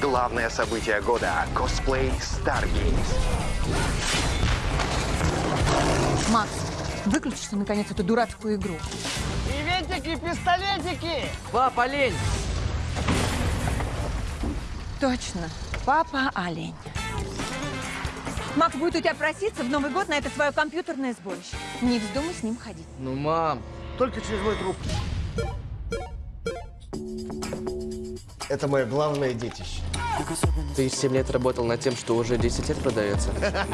Главное событие года – косплей Stargaze. Макс, выключишь ты, наконец, эту дурацкую игру. Приветики, пистолетики! Пап, олень! Точно. Папа олень. Макс будет у тебя проситься в Новый год на это свое компьютерное сборище. Не вздумай с ним ходить. Ну, мам, Только через мой труп. Это мое главное детище. Ты 7 лет работал над тем, что уже 10 лет продается. А,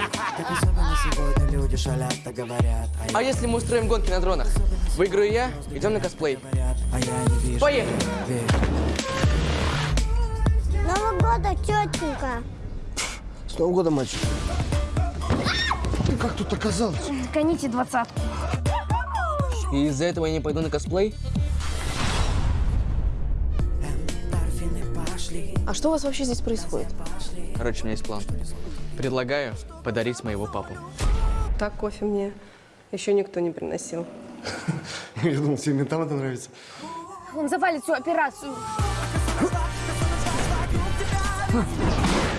А если мы устроим гонки на дронах? Выиграю я, идем на косплей. а я не вижу. Поехали! Нового года, тетенька. С Новым годом, мальчик. Ты как тут оказалась? Гоните двадцатку. И из-за этого я не пойду на косплей? Пошли, А что у вас вообще здесь происходит? Короче, у меня есть план. Предлагаю подарить моего папу. Так кофе мне еще никто не приносил. Я думал, всем ментам это нравится. Он завалит всю операцию.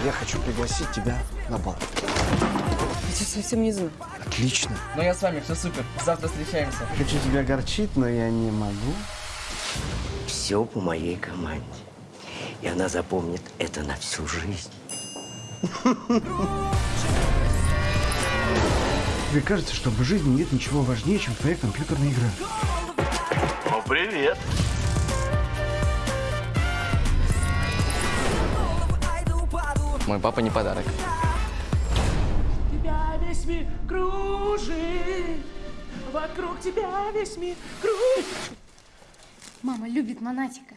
Я хочу пригласить тебя на бал. Я тебя совсем не знаю. Отлично. Ну я с вами, все супер. Завтра встречаемся. Хочу тебя огорчить, но я не могу. Все по моей команде. И она запомнит это на всю жизнь. Тебе кажется, что в жизни нет ничего важнее, чем твоя компьютерная игра. Ну, привет. Мой папа не подарок. тебя весь мир кружит, вокруг тебя весь мир кружит. Мама любит Монатика.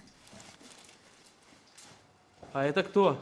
А это кто?